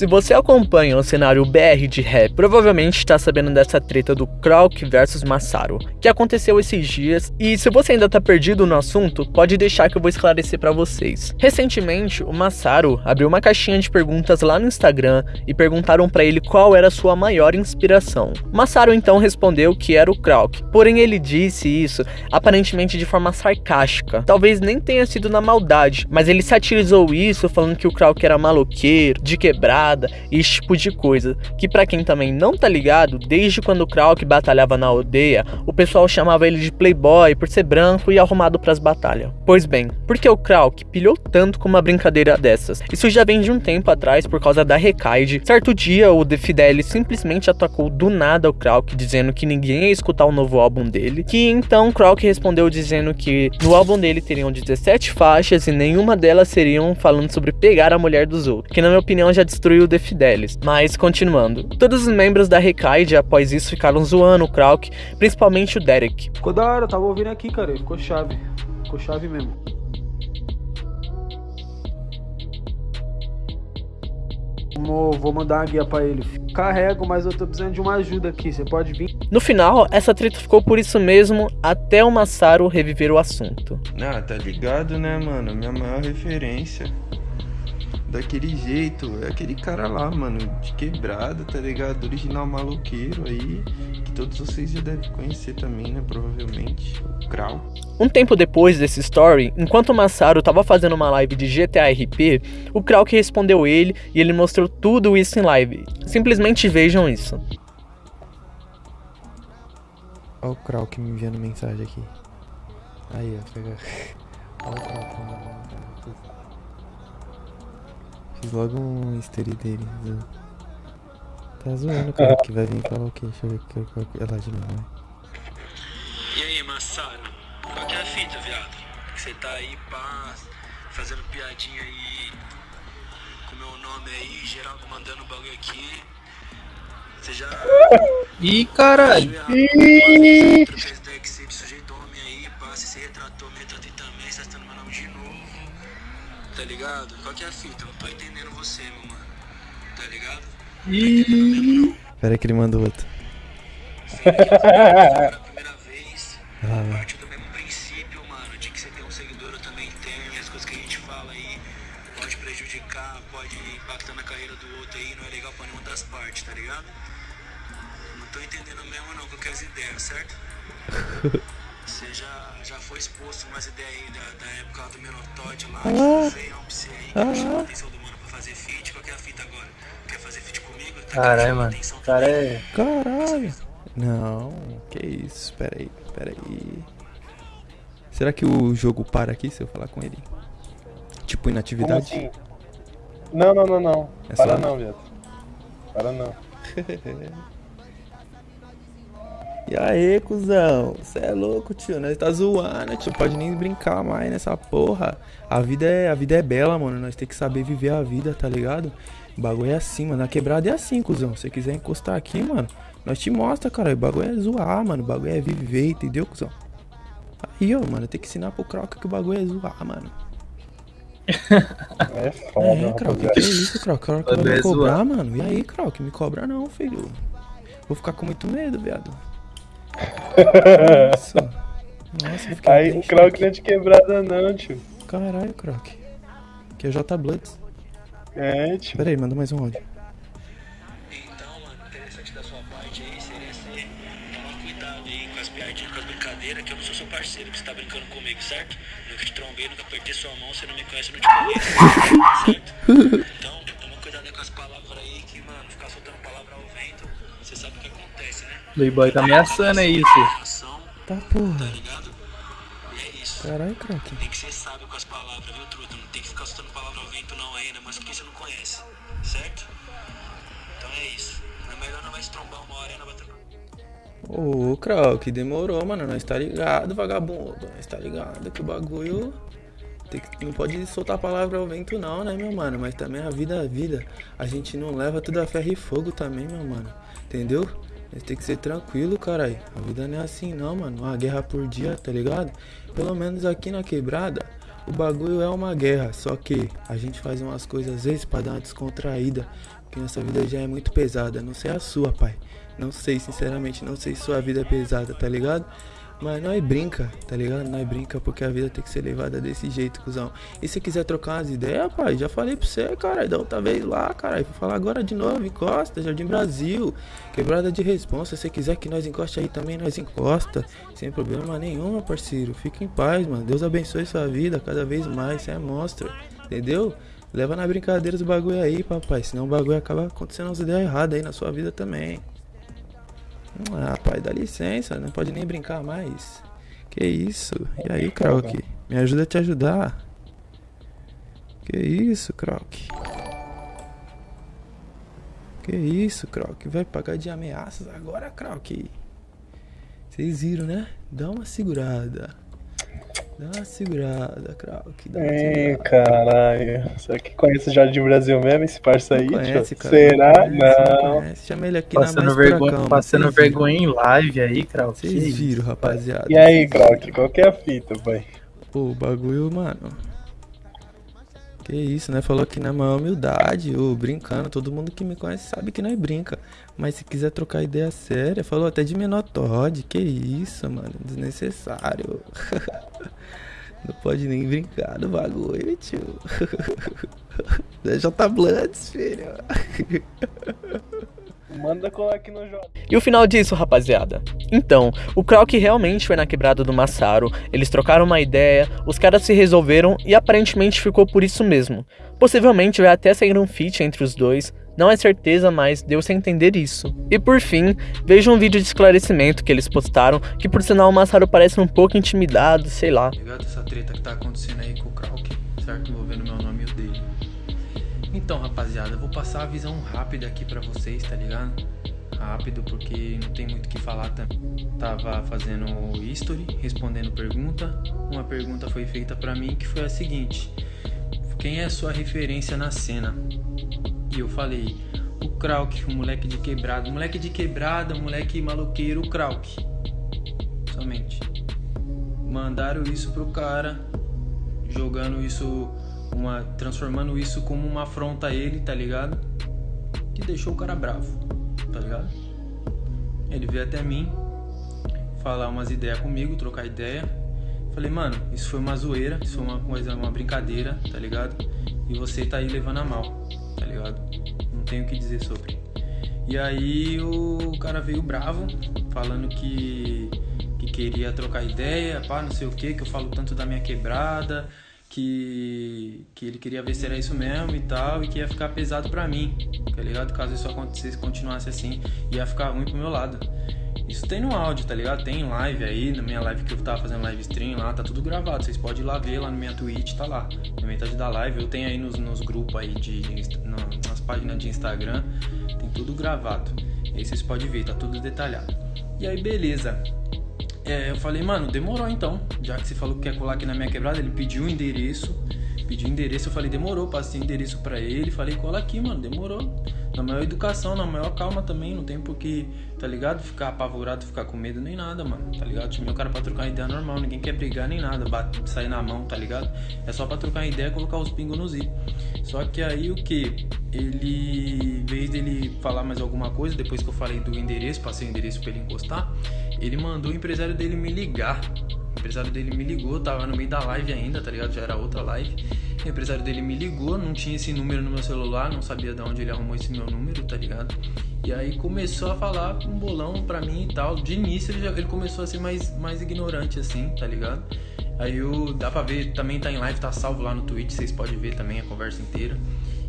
Se você acompanha o cenário BR de rap, provavelmente está sabendo dessa treta do Krauk versus Massaro, que aconteceu esses dias, e se você ainda tá perdido no assunto, pode deixar que eu vou esclarecer para vocês. Recentemente, o Massaro abriu uma caixinha de perguntas lá no Instagram e perguntaram para ele qual era a sua maior inspiração. Massaro então respondeu que era o Krauk, porém ele disse isso aparentemente de forma sarcástica. Talvez nem tenha sido na maldade, mas ele satirizou isso falando que o Krauk era maloqueiro, de quebrada e esse tipo de coisa. Que para quem também não tá ligado, desde quando o Krauk batalhava na aldeia, o pessoal chamava ele de playboy por ser branco e arrumado para as batalhas. Pois bem, por que o Krauk pilhou tanto com uma brincadeira dessas? Isso já vem de um tempo atrás por causa da Recaide. Certo dia, o The Fidelis simplesmente atacou do nada o Krauk, dizendo que ninguém ia escutar o novo álbum dele, que então Krauk respondeu dizendo que no álbum dele teriam 17 faixas e nenhuma delas seriam falando sobre pegar a mulher dos outros, que na minha opinião já destruiu o The Fidelis. Mas continuando, todos os membros da Recaide após isso ficaram zoando o Krauk, principalmente o Derek. Ficou da hora, tava ouvindo aqui, cara, ficou chave, ficou chave mesmo. Vou, vou mandar uma guia pra ele. Carrego, mas eu tô precisando de uma ajuda aqui. Você pode vir? No final, essa treta ficou por isso mesmo, até o Massaro reviver o assunto. Ah, tá ligado, né, mano? Minha maior referência. Daquele jeito, é aquele cara lá, mano, de quebrada, tá ligado? Original maloqueiro aí, que todos vocês já devem conhecer também, né? Provavelmente, o Krau. Um tempo depois desse story, enquanto o Massaro tava fazendo uma live de GTA RP, o Krauk respondeu ele e ele mostrou tudo isso em live. Simplesmente vejam isso. Olha o Krauk me enviando mensagem aqui. Aí, ó, pega. Olha o Krauk mandando mensagem. Fiz logo um egg dele. Tá zoando, cara, que vai vir falar o quê? Deixa eu ver que eu é lá de novo, né? E aí, Massaro? Qual que é a fita, viado? Você tá aí, pá, fazendo piadinha aí com meu nome aí, geral mandando bagulho aqui. Você já. Ih, caralho. Ih! Através do Exit, sujeito homem aí, pá, você se retratou, me retratei também, você tá meu nome de novo. Tá ligado? Qual que é a fita? Eu não tô entendendo você, meu mano. Tá ligado? Ih. Pera aí que ele mandou outro. Pela primeira vez. Ah, lá. Partiu do mesmo princípio, mano, de que você tem um seguidor, eu também tenho, e as coisas que a gente fala aí pode prejudicar, pode impactar na carreira do outro aí, não é legal pra nenhuma das partes, tá ligado? Não tô entendendo mesmo não as ideias, certo? Você já, já foi exposto umas ideias aí da, da época do Menotote lá, pra você aí, que chamou a atenção do mano pra fazer feat, qual que é a fita agora? Quer fazer feat comigo? Tá Caralho, querendo chamar mano. atenção O cara também? é. Caralho! Não, que isso, pera aí, pera aí. Será que o jogo para aqui se eu falar com ele? Tipo, inatividade? assim? Não, não, não, não. É Para só- não, viado. Para não. E aí, cuzão? Cê é louco, tio. Nós tá zoando, tio. Pode nem brincar mais nessa porra. A vida é, a vida é bela, mano. Nós tem que saber viver a vida, tá ligado? O bagulho é assim, mano. A quebrada é assim, cuzão. Se você quiser encostar aqui, mano, nós te mostra, cara. O bagulho é zoar, mano. O bagulho é viver, entendeu, cuzão? Aí, ó, mano, tem que ensinar pro Croc que o bagulho é zoar, mano. É foda, É, Croc, que, que é isso, Croc? Croc vai me cobrar, zoar. mano. E aí, Croc? Me cobra não, filho. Vou ficar com muito medo, viado. Nossa, eu fiquei Aí o choque. não é de quebrada não, tio. Caralho, Croc. Que é J Bloods. É, tio. Pera aí, manda mais um áudio. Então, mano, interessante da sua parte aí seria tomar cuidado aí com as piadinhas, com as brincadeiras, que eu não sou seu parceiro, que você tá brincando comigo, certo? Nunca te trombei, nunca apertei sua mão, você não me conhece, eu não te conheço, certo? Então, Playboy tá ameaçando, é isso. Tá tá porra. ligado? Isso. Caralho, Croc. Tem que ser sábio com as palavras, viu, truta? Não tem que ficar soltando palavra ao vento não ainda, mas porque você não conhece, certo? Então é isso. É melhor não vai se trombar uma hora não bater Ô, Croc, demorou, mano. Nós tá ligado, vagabundo. Nós tá ligado que o bagulho. Tem que, não pode soltar a palavra ao vento, não, né, meu mano? Mas também a vida é a vida. A gente não leva tudo a ferro e fogo também, meu mano. Entendeu? Tem que ser tranquilo, caralho. A vida não é assim, não, mano. Uma guerra por dia, tá ligado? Pelo menos aqui na quebrada, O bagulho é uma guerra, só que a gente faz umas coisas às vezes pra dar uma descontraída, porque nossa vida já é muito pesada. Não sei a sua, pai. Não sei, sinceramente, não sei se sua vida é pesada, tá ligado? Mas nós brinca, tá ligado? Nós brinca porque a vida tem que ser levada desse jeito, cuzão. E se quiser trocar umas ideias, pai, já falei pra você, cara, da outra vez lá, cara. Vou falar agora de novo, encosta, Jardim Brasil. Quebrada de responsa. Se quiser que nós encoste aí também, nós encosta. Sem problema nenhum, parceiro. Fica em paz, mano. Deus abençoe sua vida cada vez mais. Você é monstro, entendeu? Leva na brincadeira os bagulho aí, papai. Senão o bagulho acaba acontecendo umas ideias erradas aí na sua vida também. Ah, pai, dá licença, não pode nem brincar mais. Que isso? E aí, Krauk? Me ajuda a te ajudar. Que isso, Krauk? Que isso, Krauk? Vai pagar de ameaças agora, Krauk? Vocês viram, né? Dá uma segurada. Dá uma segurada, Krauk. Dá uma Ei, segurada. caralho. Será que conhece o Jardim Brasil mesmo, esse parça aí, Não conhece, cara. Será? Não conhece, não Não. conhece. Chama ele aqui na Passando mais vergonha, furacão, passando viram. vergonha em live aí, Krauk. Vocês viram, rapaziada. E aí. Krauk, qual que é a fita, pai? Pô, o bagulho, mano. Que isso, né? Falou aqui na maior humildade, ô, brincando. Todo mundo que me conhece sabe que nós brinca. Mas se quiser trocar ideia séria, falou até de menor Todd. Que isso, mano. Desnecessário. Não pode nem brincar do bagulho, tio. DJ Bloods, filho. Manda colar aqui no jogo. E o final disso, rapaziada? Então, o Krauk realmente foi na quebrada do Massaro, eles trocaram uma ideia, os caras se resolveram e aparentemente ficou por isso mesmo. Possivelmente vai até sair um feat entre os dois, não é certeza, mas deu-se a entender isso. E por fim, veja um vídeo de esclarecimento que eles postaram, que por sinal o Massaro parece um pouco intimidado, sei lá. ligado? Essa treta que tá acontecendo aí com o Krauk, certo? Envolvendo meu nome e o. Então, rapaziada, eu vou passar a visão rápida aqui pra vocês, tá ligado? Rápido, porque não tem muito o que falar também. Tava fazendo history, respondendo pergunta. Uma pergunta foi feita pra mim que foi a seguinte: Quem é a sua referência na cena? E eu falei: O Krauk, o moleque de quebrada. Moleque de quebrada, moleque maloqueiro, o Krauk. Somente mandaram isso pro cara, jogando isso, uma, transformando isso como uma afronta a ele, tá ligado? Que deixou o cara bravo, tá ligado? Ele veio até mim, falar umas ideias comigo, trocar ideia. Falei, mano, isso foi uma zoeira, isso foi uma coisa, uma brincadeira, tá ligado? E você tá aí levando a mal, tá ligado? Não tenho o que dizer sobre. E aí o cara veio bravo, falando que, que queria trocar ideia, pá, não sei o que, que eu falo tanto da minha quebrada, que, que ele queria ver se era isso mesmo e tal, e que ia ficar pesado pra mim, tá ligado? Caso isso acontecesse, continuasse assim, ia ficar ruim pro meu lado. Isso tem no áudio, tá ligado? Tem live aí, na minha live que eu tava fazendo live stream lá, tá tudo gravado. Vocês podem ir lá ver lá na minha Twitch, tá lá. Na metade da live, eu tenho aí nos, nos grupos aí de. no- nas páginas de Instagram, tem tudo gravado. E aí vocês podem ver, tá tudo detalhado. E aí, beleza. É, eu falei, mano, demorou então. Já que você falou que quer colar aqui na minha quebrada, ele pediu o endereço. Pediu o endereço, eu falei, demorou, passei o endereço pra ele. Falei, cola aqui, mano, demorou. Na maior educação, na maior calma também. Não tem por que, tá ligado? Ficar apavorado, ficar com medo nem nada, mano, tá ligado? Chamei o cara pra trocar ideia normal. Ninguém quer brigar nem nada, bate, sair na mão, tá ligado? É só pra trocar ideia colocar os pingos nos i. Só que aí o que? Ele, em vez dele falar mais alguma coisa, depois que eu falei do endereço, passei o endereço pra ele encostar, ele mandou o empresário dele me ligar. O empresário dele me ligou, tava no meio da live ainda, tá ligado? Já era outra live. O empresário dele me ligou, não tinha esse número no meu celular, não sabia de onde ele arrumou esse meu número, tá ligado? E aí começou a falar um bolão pra mim e tal. De início ele, já, ele começou a ser mais, mais ignorante assim, tá ligado? Aí eu, dá pra ver, também tá em live, tá salvo lá no Twitch, vocês podem ver também a conversa inteira.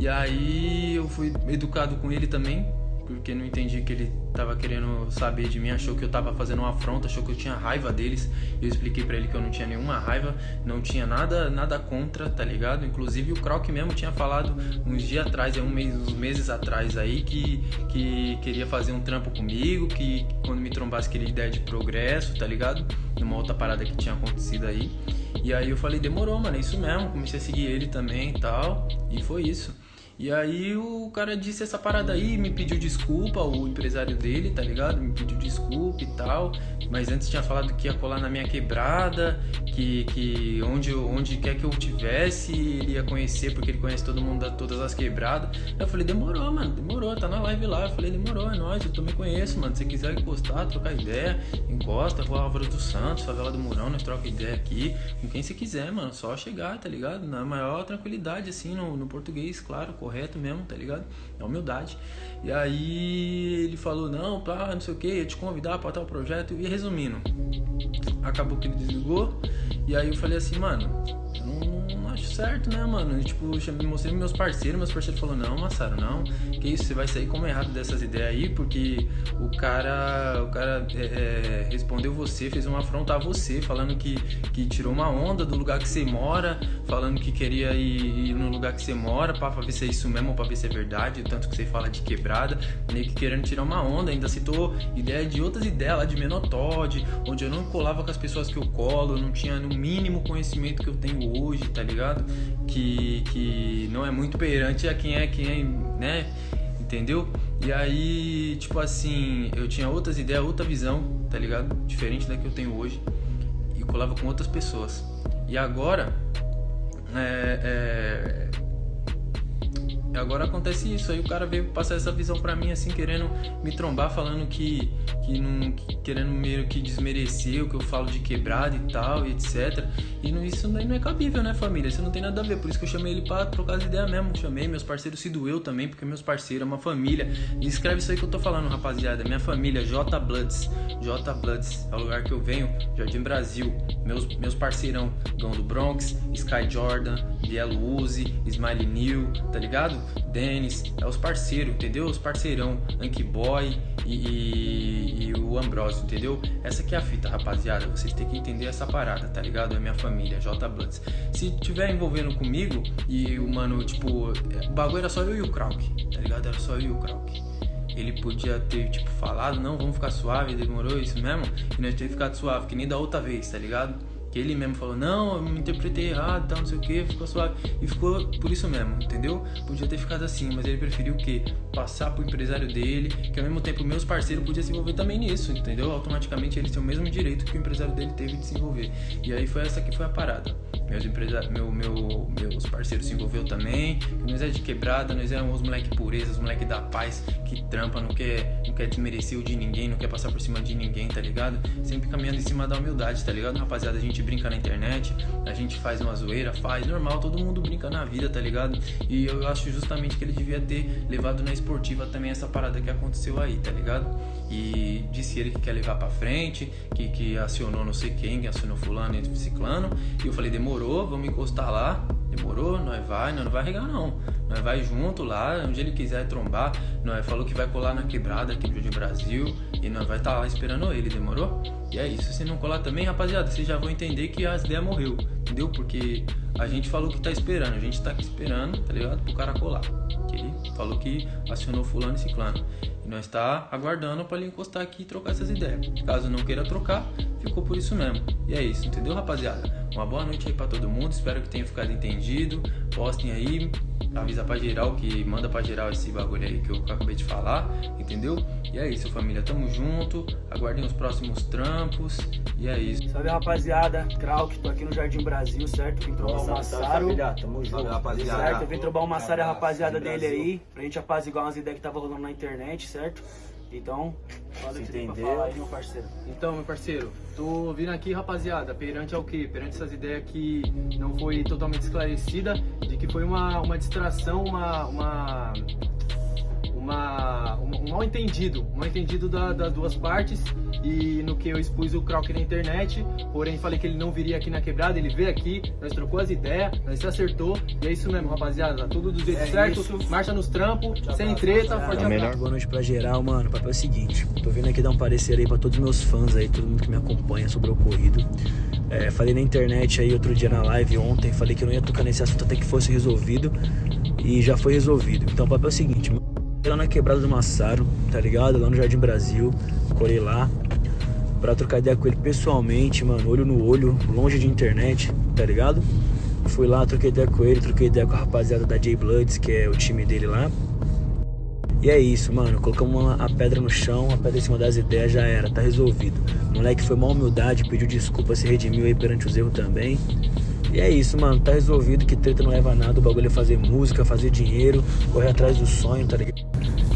E aí eu fui educado com ele também, porque não entendi que ele tava querendo saber de mim, achou que eu tava fazendo uma afronta, achou que eu tinha raiva deles. Eu expliquei pra ele que eu não tinha nenhuma raiva, não tinha nada nada contra, tá ligado? Inclusive o Krauk mesmo tinha falado uns dias atrás, é um mês, uns meses atrás aí, que, que queria fazer um trampo comigo, que quando me trombasse queria ideia de progresso, tá ligado? Numa outra parada que tinha acontecido aí. E aí eu falei, demorou, mano, é isso mesmo. Comecei a seguir ele também e tal. E foi isso. E aí o cara disse essa parada aí, me pediu desculpa, o empresário dele, tá ligado? Me pediu desculpa e tal. Mas antes tinha falado que ia colar na minha quebrada, que, que onde, onde quer que eu tivesse, ele ia conhecer, porque ele conhece todo mundo, todas as quebradas. Eu falei, demorou, mano, demorou, tá na live lá. Eu falei, demorou, é nóis, eu também conheço, mano. Se quiser encostar, trocar ideia, encosta, Rua Álvaro dos Santos, favela do Murão, nós troca ideia aqui. Com quem você quiser, mano, só chegar, tá ligado? Na maior tranquilidade, assim, no, no português, claro, correto mesmo, tá ligado? É humildade. E aí ele falou, não, pá, não sei o que, ia te convidar pra tal projeto. E resumindo, acabou que ele desligou. E aí eu falei assim, mano, eu não, certo, né, mano? E, tipo, chamei, mostrei meus parceiros, meus parceiros falaram, não, Massaro, não, que isso, você vai sair como errado dessas ideias aí, porque o cara, o cara é, é, respondeu você, fez uma afronta a você, falando que, que tirou uma onda do lugar que você mora, falando que queria ir, ir no lugar que você mora, pra, pra ver se é isso mesmo, pra ver se é verdade, tanto que você fala de quebrada, meio que querendo tirar uma onda, ainda citou ideia de outras ideias lá de Menotod, onde eu não colava com as pessoas que eu colo, eu não tinha no mínimo conhecimento que eu tenho hoje, tá ligado? Que, que não é muito perante a quem é quem é, né? Entendeu? E aí, tipo assim, eu tinha outras ideias, outra visão, tá ligado? Diferente da que eu tenho hoje. E colava com outras pessoas. E agora, é, é, agora acontece isso, aí o cara veio passar essa visão pra mim, assim, querendo me trombar, falando que, que não. que- querendo meio que desmerecer o que eu falo de quebrada e tal, e etc. E não, isso daí não é cabível, né, família? Isso não tem nada a ver, por isso que eu chamei ele pra trocar as ideias mesmo. Chamei, meus parceiros se doeu também, porque meus parceiros é uma família. E escreve isso aí que eu tô falando, rapaziada. Minha família, J Bloods. J Bloods é o lugar que eu venho, Jardim Brasil. Meus, meus parceirão, Gão do Bronx, Sky Jordan, Bielo Uzi, Smiley New, tá ligado? Dennis, é os parceiros, entendeu? Os parceirão, Anki Boy e, e- e o Ambrosio, entendeu? Essa que é a fita, rapaziada. Vocês têm que entender essa parada, tá ligado? É minha família, J Bloods. Se tiver envolvendo comigo e o mano, tipo, o bagulho era só eu e o Krauk, tá ligado? Era só eu e o Krauk. Ele podia ter, tipo, falado, não, vamos ficar suave, demorou isso mesmo, e nós ter ficado suave, que nem da outra vez, tá ligado? Que ele mesmo falou, não, eu me interpretei errado, tal, não sei o que, ficou suave. E ficou por isso mesmo, entendeu? Podia ter ficado assim, mas ele preferiu o quê? Passar pro empresário dele, que ao mesmo tempo meus parceiros podiam se envolver também nisso, entendeu? Automaticamente eles têm o mesmo direito que o empresário dele teve de se envolver. E aí foi essa que foi a parada. Meus, empresa... meu, meu, meus parceiros se envolveu também. Nós é de quebrada, nós éramos os moleque pureza, os moleque da paz, que trampa, não quer, não quer desmerecer o de ninguém, não quer passar por cima de ninguém, tá ligado? Sempre caminhando em cima da humildade, tá ligado? Rapaziada, a gente brinca na internet, a gente faz uma zoeira, faz, normal, todo mundo brinca na vida, tá ligado? E eu acho justamente que ele devia ter levado na esportiva também essa parada que aconteceu aí, tá ligado? E disse ele que quer levar pra frente, que, que acionou não sei quem, que acionou fulano e ciclano. E eu falei, demorou, vamos encostar lá. Demorou, nós vai, nós não vai regar não. Nós vai junto lá, onde ele quiser trombar. Nós falou que vai colar na quebrada aqui Jardim Brasil. E nós vai estar lá esperando ele, demorou? E é isso, se não colar também, rapaziada, vocês já vão entender que as ideias morreu, entendeu? Porque a gente falou que tá esperando, a gente tá aqui esperando, tá ligado? Pro cara colar. Que ele falou que acionou fulano e ciclano. Nós tá aguardando pra ele encostar aqui e trocar essas ideias. Caso não queira trocar, ficou por isso mesmo. E é isso, entendeu, rapaziada? Uma boa noite aí pra todo mundo, espero que tenha ficado entendido. Postem aí, avisa pra geral que manda pra geral esse bagulho aí que eu acabei de falar, entendeu? E é isso, família, tamo junto. Aguardem os próximos trampos. E é isso. Salve rapaziada, Krauk, tô aqui no Jardim Brasil, certo? Vim trombar o Massaro. Tamo junto, Certo, eu vim trombar o Massaro e a rapaziada dele aí, pra gente apaziguar umas ideias que tava rolando na internet, certo? Então, fala que você entendeu? falar aí, meu parceiro. Então, meu parceiro, tô vindo aqui, rapaziada, perante ao quê? Perante essas ideias que não foi totalmente esclarecida, de que foi uma, uma distração, uma, uma, uma, um, um mal entendido, um mal entendido da- das duas partes e no que eu expus o Krauk na internet, porém falei que ele não viria aqui na quebrada, ele veio aqui, nós trocou as ideias, nós se acertou e é isso mesmo, rapaziada, tudo do jeito É certo, isso. marcha nos trampos, sem treta, forte abraço. Boa noite pra geral, mano. O papel é o seguinte: tô vindo aqui dar um parecer aí pra todos os meus fãs aí, todo mundo que me acompanha sobre o ocorrido. É, falei na internet aí outro dia na live ontem, falei que eu não ia tocar nesse assunto até que fosse resolvido e já foi resolvido. Então o papel é o seguinte: mano, lá na quebrada do Massaro, tá ligado? Lá no Jardim Brasil, colei lá pra trocar ideia com ele pessoalmente, mano, olho no olho, longe de internet, tá ligado? Fui lá, troquei ideia com ele, troquei ideia com a rapaziada da J Bloods, que é o time dele lá. E é isso, mano. Colocamos a pedra no chão, a pedra em cima das ideias já era, tá resolvido. O moleque foi uma humildade, pediu desculpa, se redimiu aí perante os erros também. E é isso, mano. Tá resolvido que treta não leva a nada. O bagulho é fazer música, fazer dinheiro, correr atrás do sonho, tá ligado?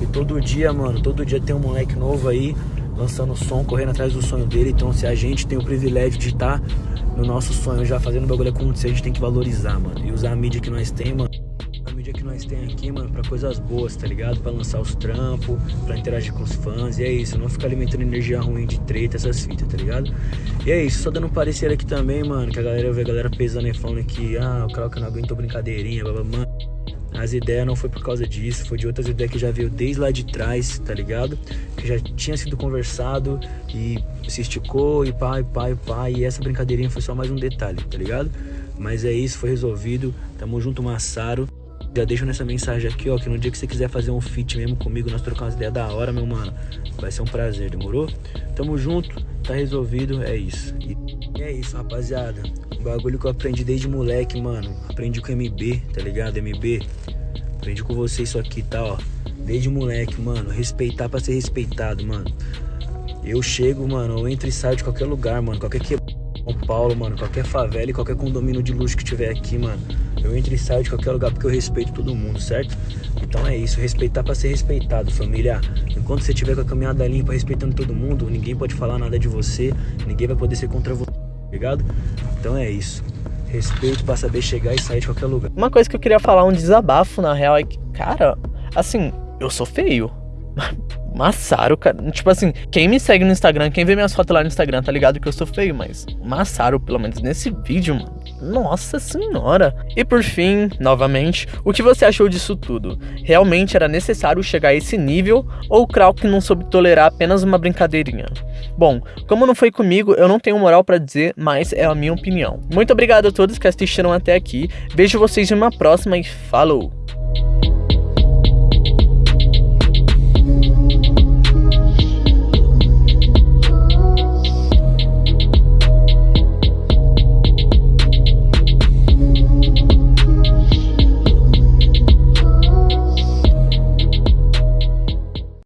E todo dia, mano, todo dia tem um moleque novo aí lançando som, correndo atrás do sonho dele. Então, se a gente tem o privilégio de estar tá no nosso sonho já fazendo o bagulho acontecer, a gente tem que valorizar, mano. E usar a mídia que nós temos, mano a mídia que nós tem aqui, mano, pra coisas boas, tá ligado? Pra lançar os trampos, pra interagir com os fãs, e é isso, não ficar alimentando energia ruim de treta, essas fitas, tá ligado? E é isso, só dando um parecer aqui também, mano, que a galera vê a galera pesando e falando que, ah, o Krauk não aguentou brincadeirinha, blá, mano. As ideias não foi por causa disso, foi de outras ideias que já veio desde lá de trás, tá ligado? Que já tinha sido conversado e se esticou e pá, e pá, e pá, e essa brincadeirinha foi só mais um detalhe, tá ligado? Mas é isso, foi resolvido, tamo junto, Massaro. Já deixo nessa mensagem aqui, ó, que no dia que você quiser fazer um feat mesmo comigo, nós trocamos umas ideias da hora, meu mano. Vai ser um prazer, demorou? Tamo junto, tá resolvido, é isso. E é isso, rapaziada. Um bagulho que eu aprendi desde moleque, mano. Aprendi com MB, tá ligado? MB. Aprendi com você isso aqui, tá, ó. Desde moleque, mano. Respeitar pra ser respeitado, mano. Eu chego, mano, eu entro e saio de qualquer lugar, mano. Qualquer que São Paulo, mano. Qualquer favela e qualquer condomínio de luxo que tiver aqui, mano. Eu entro e saio de qualquer lugar porque eu respeito todo mundo, certo? Então é isso, respeitar para ser respeitado, família. Enquanto você tiver com a caminhada limpa, respeitando todo mundo, ninguém pode falar nada de você, ninguém vai poder ser contra você, ligado? Então é isso. Respeito para saber chegar e sair de qualquer lugar. Uma coisa que eu queria falar, um desabafo na real, é que, cara, assim, eu sou feio. Massaro, cara. Tipo assim, quem me segue no Instagram, quem vê minhas fotos lá no Instagram, tá ligado que eu sou feio, mas Massaro, pelo menos nesse vídeo, mano. Nossa senhora! E por fim, novamente, o que você achou disso tudo? Realmente era necessário chegar a esse nível ou o Krauk não soube tolerar apenas uma brincadeirinha? Bom, como não foi comigo, eu não tenho moral para dizer, mas é a minha opinião. Muito obrigado a todos que assistiram até aqui, vejo vocês em uma próxima e falou!